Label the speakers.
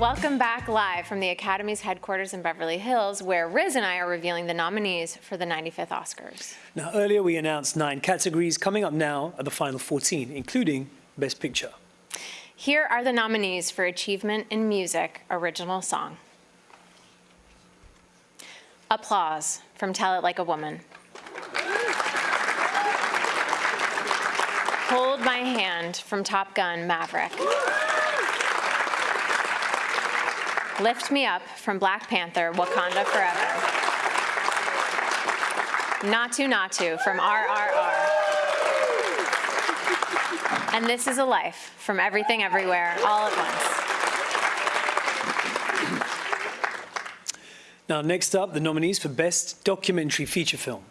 Speaker 1: Welcome back live from the Academy's headquarters in Beverly Hills, where Riz and I are revealing the nominees for the 95th Oscars.
Speaker 2: Now, earlier we announced nine categories. Coming up now are the final 14, including Best Picture.
Speaker 1: Here are the nominees for Achievement in Music Original Song. Applause from Tell It Like a Woman. Hold My Hand from Top Gun Maverick. Lift Me Up from Black Panther Wakanda Forever. Naatu Naatu from RRR. And This Is a Life from Everything Everywhere All at Once.
Speaker 2: Now, next up, the nominees for Best Documentary Feature Film.